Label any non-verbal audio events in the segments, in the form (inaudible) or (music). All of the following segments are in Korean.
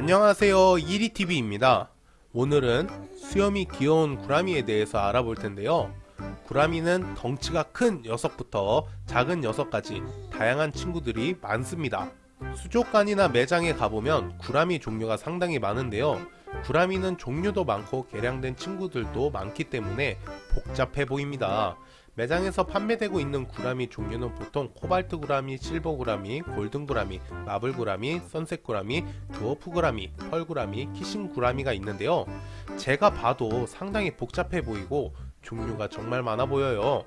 안녕하세요. 이리TV입니다. 오늘은 수염이 귀여운 구라미에 대해서 알아볼 텐데요. 구라미는 덩치가 큰 녀석부터 작은 녀석까지 다양한 친구들이 많습니다. 수족관이나 매장에 가보면 구라미 종류가 상당히 많은데요. 구라미는 종류도 많고 개량된 친구들도 많기 때문에 복잡해 보입니다 매장에서 판매되고 있는 구라미 종류는 보통 코발트 구라미, 실버 구라미, 골든 구라미, 마블 구라미, 선셋 구라미, 드워프 구라미, 펄 구라미, 키싱 구라미가 있는데요. 제가 봐도 상당히 복잡해 보이고 종류가 정말 많아 보여요.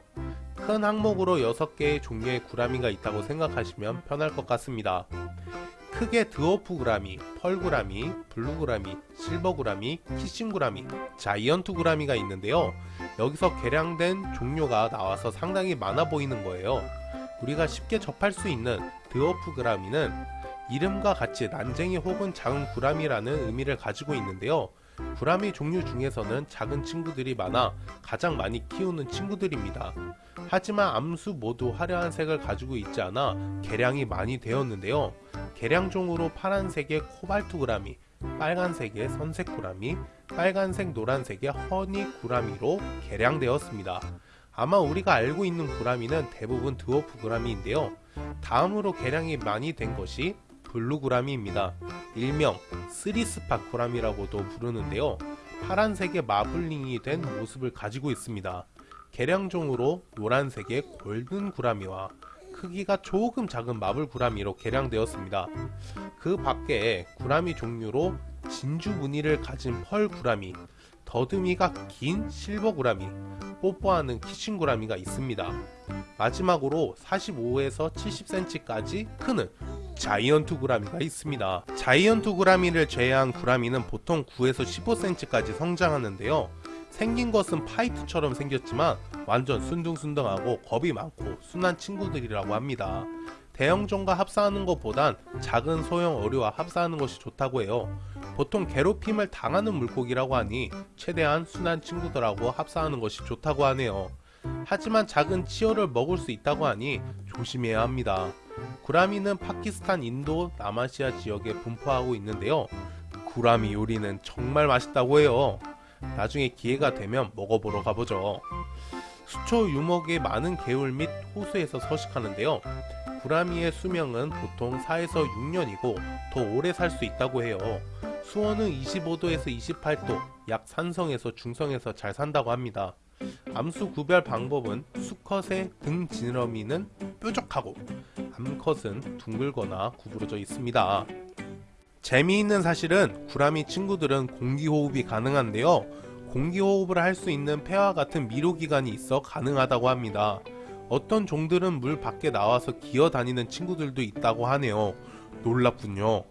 큰 항목으로 6개의 종류의 구라미가 있다고 생각하시면 편할 것 같습니다. 크게 드워프 구라미, 펄 구라미, 블루 구라미, 실버 구라미, 키싱 구라미, 자이언트 구라미가 있는데요. 여기서 개량된 종류가 나와서 상당히 많아 보이는 거예요. 우리가 쉽게 접할 수 있는 드워프 구라미는 이름과 같이 난쟁이 혹은 작은 구라미라는 의미를 가지고 있는데요. 구라미 종류 중에서는 작은 친구들이 많아 가장 많이 키우는 친구들입니다. 하지만 암수 모두 화려한 색을 가지고 있지 않아 개량이 많이 되었는데요. 개량종으로 파란색의 코발트 구라미, 빨간색의 선색 구라미, 빨간색 노란색의 허니 구라미로 개량되었습니다. 아마 우리가 알고 있는 구라미는 대부분 드워프 구라미인데요. 다음으로 개량이 많이 된 것이 블루 구라미입니다. 일명 three spot 구라미라고도 부르는데요. 파란색의 마블링이 된 모습을 가지고 있습니다. 개량종으로 노란색의 골든 구라미와 크기가 조금 작은 마블 구라미로 개량되었습니다. 그 밖에 구라미 종류로 진주 무늬를 가진 펄 구라미, 더듬이가 긴 실버 구라미, 뽀뽀하는 키싱 구라미가 있습니다. 마지막으로 45에서 70cm까지 크는 자이언트 구라미가 있습니다. 자이언트 구라미를 제외한 구라미는 보통 9에서 15cm까지 성장하는데요. 생긴 것은 파이트처럼 생겼지만 완전 순둥순둥하고 겁이 많고 순한 친구들이라고 합니다. 대형종과 합사하는 것보단 작은 소형 어류와 합사하는 것이 좋다고 해요. 보통 괴롭힘을 당하는 물고기라고 하니 최대한 순한 친구들하고 합사하는 것이 좋다고 하네요. 하지만 작은 치어를 먹을 수 있다고 하니 조심해야 합니다. 구라미는 파키스탄, 인도, 남아시아 지역에 분포하고 있는데요. 구라미 요리는 정말 맛있다고 해요. 나중에 기회가 되면 먹어보러 가보죠. 수초 유목의 많은 개울 및 호수에서 서식하는데요. 구라미의 수명은 보통 4에서 6년이고 더 오래 살 수 있다고 해요. 수온은 25도에서 28도, 약 산성에서 중성에서 잘 산다고 합니다. 암수 구별 방법은 수컷의 등 지느러미는 뾰족하고 암컷은 둥글거나 구부러져 있습니다. 재미있는 사실은 구라미 친구들은 공기호흡이 가능한데요. 공기호흡을 할 수 있는 폐와 같은 미로기관이 있어 가능하다고 합니다. 어떤 종들은 물 밖에 나와서 기어다니는 친구들도 있다고 하네요. 놀랍군요.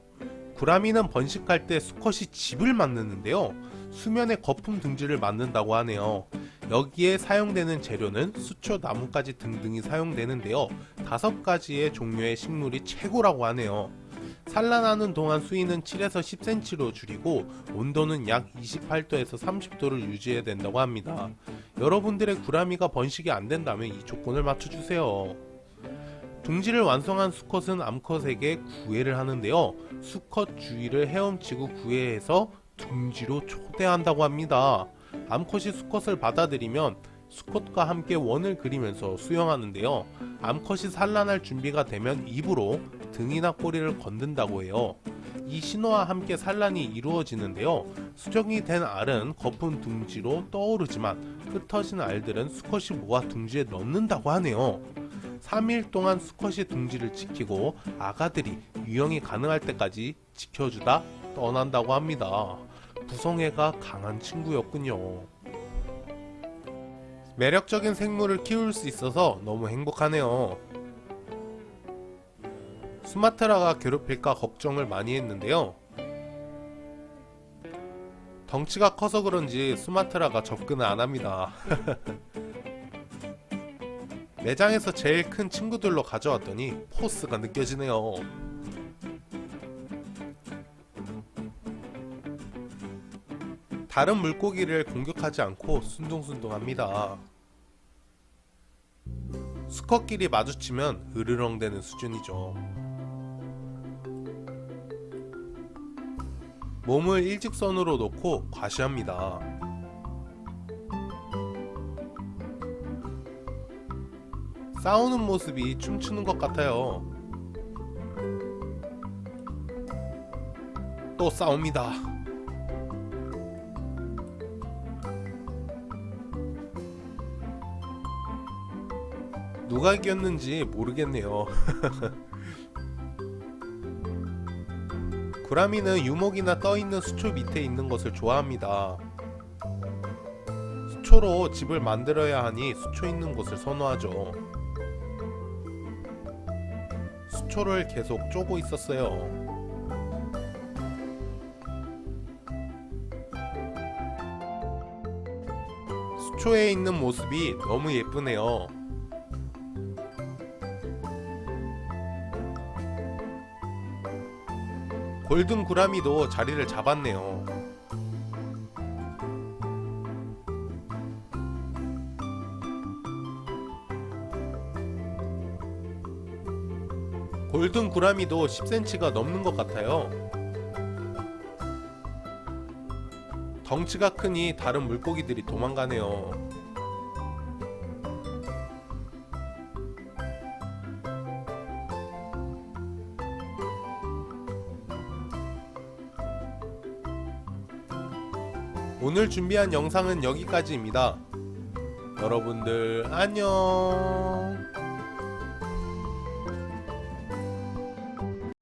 구라미는 번식할 때 수컷이 집을 만드는데요. 수면에 거품 등지를 만든다고 하네요. 여기에 사용되는 재료는 수초, 나뭇가지 등등이 사용되는데요. 다섯 가지의 종류의 식물이 최고라고 하네요. 산란하는 동안 수위는 7에서 10cm로 줄이고 온도는 약 28도에서 30도를 유지해야 된다고 합니다. 여러분들의 구라미가 번식이 안된다면 이 조건을 맞춰주세요. 둥지를 완성한 수컷은 암컷에게 구애를 하는데요. 수컷 주위를 헤엄치고 구애해서 둥지로 초대한다고 합니다. 암컷이 수컷을 받아들이면 수컷과 함께 원을 그리면서 수영하는데요. 암컷이 산란할 준비가 되면 입으로 등이나 꼬리를 건든다고 해요. 이 신호와 함께 산란이 이루어지는데요. 수정이 된 알은 거품 둥지로 떠오르지만 흩어진 알들은 수컷이 모아 둥지에 넣는다고 하네요. 3일 동안 수컷이 둥지를 지키고 아가들이 유형이 가능할 때까지 지켜주다 떠난다고 합니다. 부성애가 강한 친구였군요. 매력적인 생물을 키울 수 있어서 너무 행복하네요. 수마트라가 괴롭힐까 걱정을 많이 했는데요. 덩치가 커서 그런지 수마트라가 접근을 안합니다. (laughs) 매장에서 제일 큰 친구들로 가져왔더니 포스가 느껴지네요. 다른 물고기를 공격하지 않고 순둥순둥합니다. 수컷끼리 마주치면 으르렁대는 수준이죠. 몸을 일직선으로 놓고 과시합니다. 싸우는 모습이 춤추는 것 같아요. 또 싸웁니다. 누가 이겼는지 모르겠네요. (laughs) 구라미는 유목이나 떠있는 수초 밑에 있는 것을 좋아합니다. 수초로 집을 만들어야 하니 수초 있는 곳을 선호하죠. 수초를 계속 쪼고 있었어요. 수초에 있는 모습이 너무 예쁘네요. 골든 구라미도 자리를 잡았네요. 골든 구라미도 10cm가 넘는 것 같아요. 덩치가 크니 다른 물고기들이 도망가네요. 오늘 준비한 영상은 여기까지입니다. 여러분들 안녕.